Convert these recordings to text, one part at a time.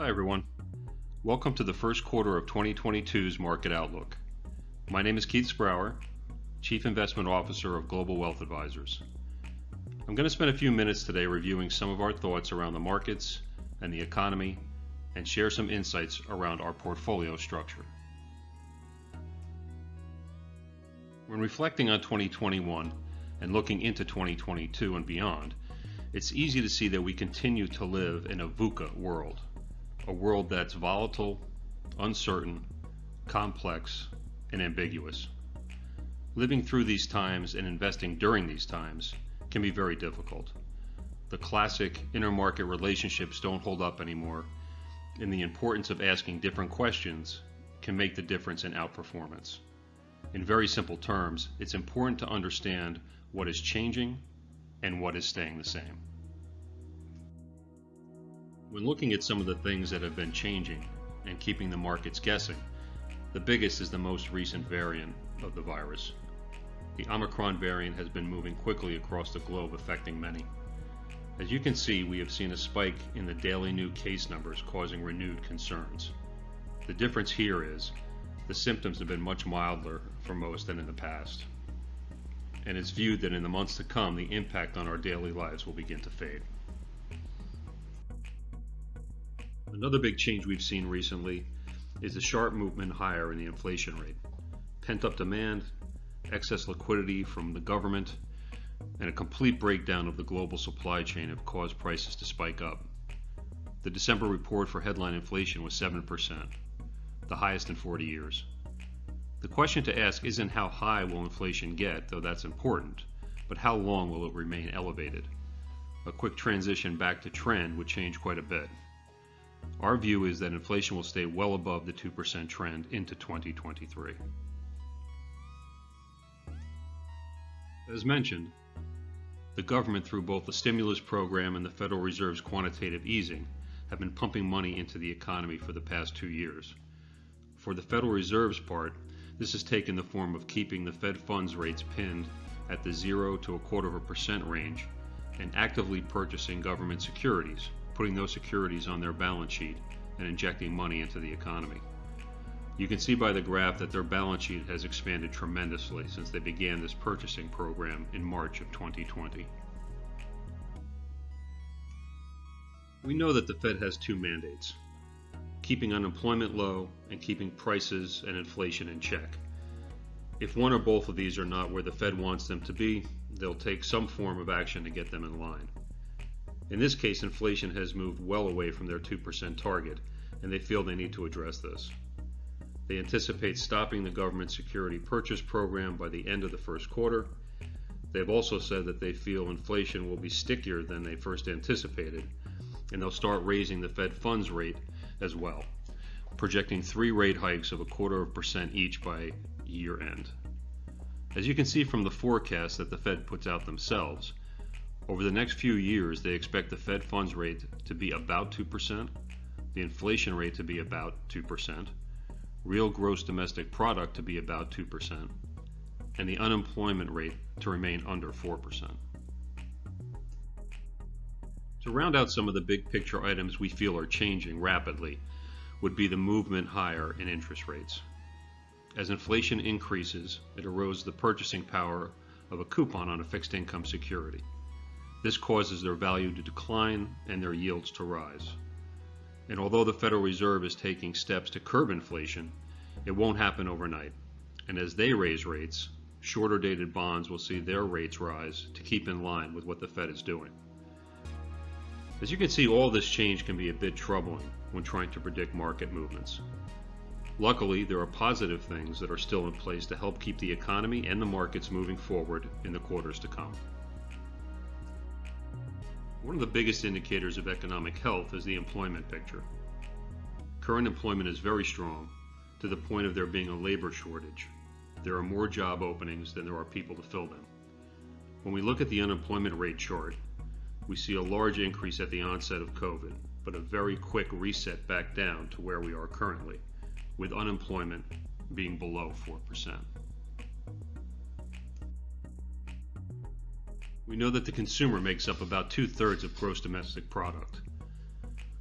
Hi everyone. Welcome to the first quarter of 2022's Market Outlook. My name is Keith Sprauer, Chief Investment Officer of Global Wealth Advisors. I'm going to spend a few minutes today reviewing some of our thoughts around the markets and the economy and share some insights around our portfolio structure. When reflecting on 2021 and looking into 2022 and beyond, it's easy to see that we continue to live in a VUCA world a world that's volatile, uncertain, complex, and ambiguous. Living through these times and investing during these times can be very difficult. The classic intermarket relationships don't hold up anymore, and the importance of asking different questions can make the difference in outperformance. In very simple terms, it's important to understand what is changing and what is staying the same. When looking at some of the things that have been changing and keeping the markets guessing, the biggest is the most recent variant of the virus. The Omicron variant has been moving quickly across the globe, affecting many. As you can see, we have seen a spike in the daily new case numbers causing renewed concerns. The difference here is the symptoms have been much milder for most than in the past. And it's viewed that in the months to come, the impact on our daily lives will begin to fade. Another big change we've seen recently is the sharp movement higher in the inflation rate. Pent up demand, excess liquidity from the government, and a complete breakdown of the global supply chain have caused prices to spike up. The December report for headline inflation was 7%, the highest in 40 years. The question to ask isn't how high will inflation get, though that's important, but how long will it remain elevated? A quick transition back to trend would change quite a bit. Our view is that inflation will stay well above the 2% trend into 2023. As mentioned, the government, through both the stimulus program and the Federal Reserve's quantitative easing, have been pumping money into the economy for the past two years. For the Federal Reserve's part, this has taken the form of keeping the Fed funds rates pinned at the zero to a quarter of a percent range and actively purchasing government securities, putting those securities on their balance sheet and injecting money into the economy. You can see by the graph that their balance sheet has expanded tremendously since they began this purchasing program in March of 2020. We know that the Fed has two mandates keeping unemployment low and keeping prices and inflation in check. If one or both of these are not where the Fed wants them to be, they'll take some form of action to get them in line. In this case, inflation has moved well away from their 2% target, and they feel they need to address this. They anticipate stopping the government security purchase program by the end of the first quarter. They've also said that they feel inflation will be stickier than they first anticipated, and they'll start raising the Fed funds rate as well, projecting three rate hikes of a quarter of a percent each by year end. As you can see from the forecast that the Fed puts out themselves, over the next few years, they expect the Fed funds rate to be about 2%, the inflation rate to be about 2%, real gross domestic product to be about 2%, and the unemployment rate to remain under 4%. To round out some of the big picture items we feel are changing rapidly would be the movement higher in interest rates. As inflation increases, it erodes the purchasing power of a coupon on a fixed income security. This causes their value to decline and their yields to rise. And although the Federal Reserve is taking steps to curb inflation, it won't happen overnight. And as they raise rates, shorter dated bonds will see their rates rise to keep in line with what the Fed is doing. As you can see, all this change can be a bit troubling when trying to predict market movements. Luckily, there are positive things that are still in place to help keep the economy and the markets moving forward in the quarters to come. One of the biggest indicators of economic health is the employment picture. Current employment is very strong, to the point of there being a labor shortage. There are more job openings than there are people to fill them. When we look at the unemployment rate chart, we see a large increase at the onset of COVID, but a very quick reset back down to where we are currently, with unemployment being below 4%. We know that the consumer makes up about two thirds of gross domestic product.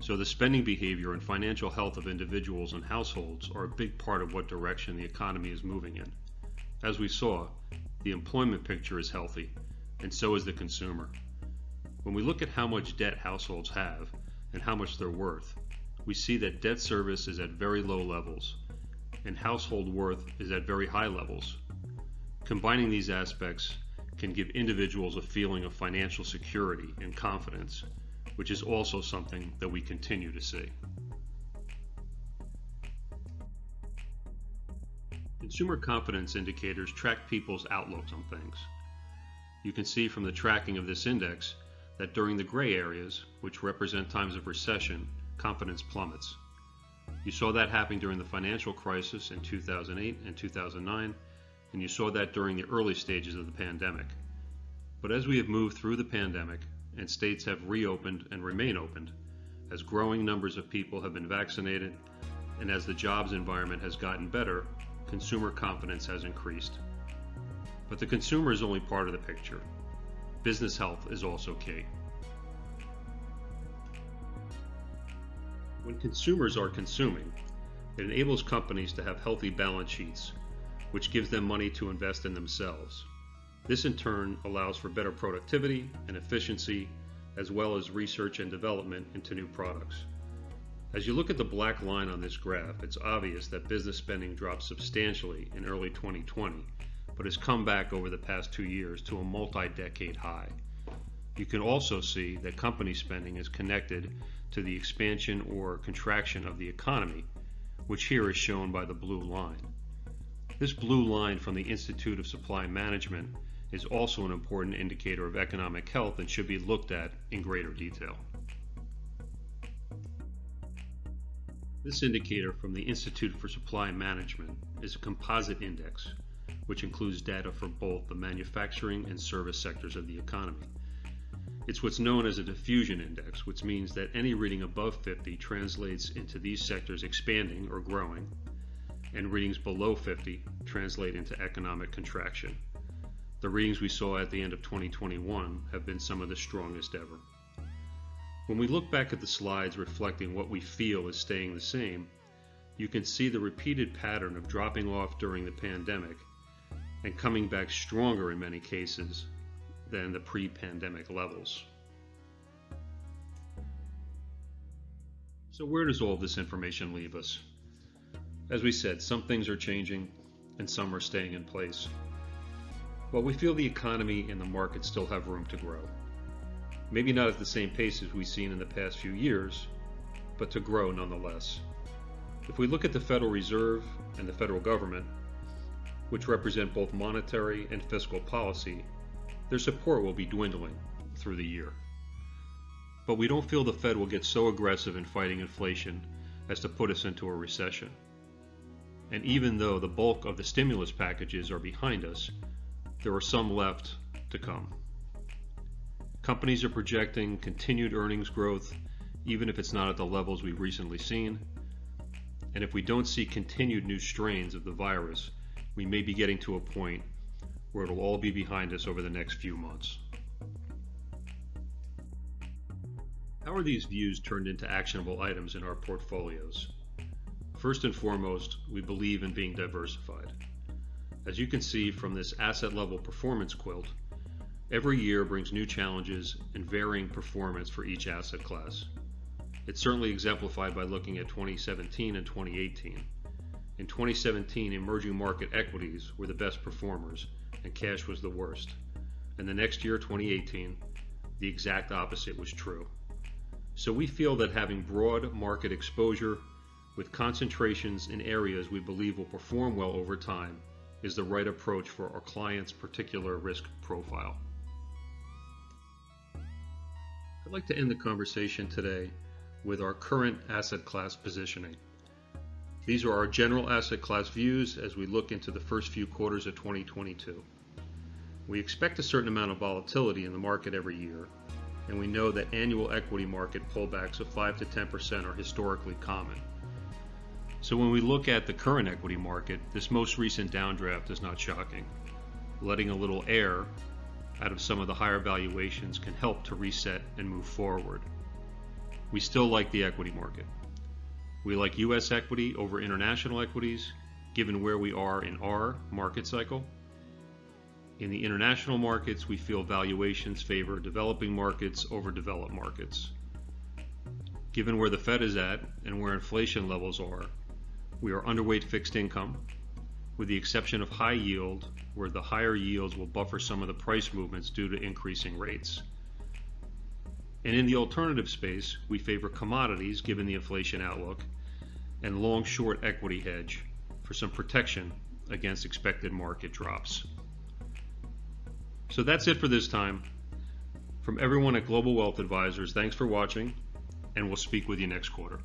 So the spending behavior and financial health of individuals and households are a big part of what direction the economy is moving in. As we saw, the employment picture is healthy, and so is the consumer. When we look at how much debt households have and how much they're worth, we see that debt service is at very low levels and household worth is at very high levels. Combining these aspects can give individuals a feeling of financial security and confidence, which is also something that we continue to see. Consumer confidence indicators track people's outlooks on things. You can see from the tracking of this index that during the gray areas, which represent times of recession, confidence plummets. You saw that happening during the financial crisis in 2008 and 2009, and you saw that during the early stages of the pandemic. But as we have moved through the pandemic and states have reopened and remain opened, as growing numbers of people have been vaccinated, and as the jobs environment has gotten better, consumer confidence has increased. But the consumer is only part of the picture. Business health is also key. When consumers are consuming, it enables companies to have healthy balance sheets, which gives them money to invest in themselves. This in turn allows for better productivity and efficiency, as well as research and development into new products. As you look at the black line on this graph, it's obvious that business spending dropped substantially in early 2020, but has come back over the past two years to a multi-decade high. You can also see that company spending is connected to the expansion or contraction of the economy, which here is shown by the blue line. This blue line from the Institute of Supply Management is also an important indicator of economic health and should be looked at in greater detail. This indicator from the Institute for Supply Management is a composite index, which includes data for both the manufacturing and service sectors of the economy. It's what's known as a diffusion index, which means that any reading above 50 translates into these sectors expanding or growing, and readings below 50 translate into economic contraction. The readings we saw at the end of 2021 have been some of the strongest ever. When we look back at the slides reflecting what we feel is staying the same, you can see the repeated pattern of dropping off during the pandemic and coming back stronger in many cases than the pre-pandemic levels. So where does all this information leave us? As we said, some things are changing and some are staying in place. But we feel the economy and the market still have room to grow. Maybe not at the same pace as we've seen in the past few years, but to grow nonetheless. If we look at the Federal Reserve and the federal government, which represent both monetary and fiscal policy, their support will be dwindling through the year. But we don't feel the Fed will get so aggressive in fighting inflation as to put us into a recession. And even though the bulk of the stimulus packages are behind us, there are some left to come. Companies are projecting continued earnings growth, even if it's not at the levels we've recently seen. And if we don't see continued new strains of the virus, we may be getting to a point where it'll all be behind us over the next few months. How are these views turned into actionable items in our portfolios? First and foremost, we believe in being diversified. As you can see from this asset level performance quilt, every year brings new challenges and varying performance for each asset class. It's certainly exemplified by looking at 2017 and 2018. In 2017, emerging market equities were the best performers, and cash was the worst. And the next year, 2018, the exact opposite was true. So we feel that having broad market exposure with concentrations in areas we believe will perform well over time is the right approach for our client's particular risk profile. I'd like to end the conversation today with our current asset class positioning. These are our general asset class views as we look into the first few quarters of 2022. We expect a certain amount of volatility in the market every year, and we know that annual equity market pullbacks of 5 to 10% are historically common. So when we look at the current equity market, this most recent downdraft is not shocking. Letting a little air out of some of the higher valuations can help to reset and move forward. we still like the equity market. We like US equity over international equities, given where we are in our market cycle. In the international markets, we feel valuations favor developing markets over developed markets. Given where the Fed is at and where inflation levels are, we are underweight fixed income, with the exception of high yield, where the higher yields will buffer some of the price movements due to increasing rates. And in the alternative space, we favor commodities given the inflation outlook and long short equity hedge for some protection against expected market drops. So that's it for this time. From everyone at Global Wealth Advisors, thanks for watching, and we'll speak with you next quarter.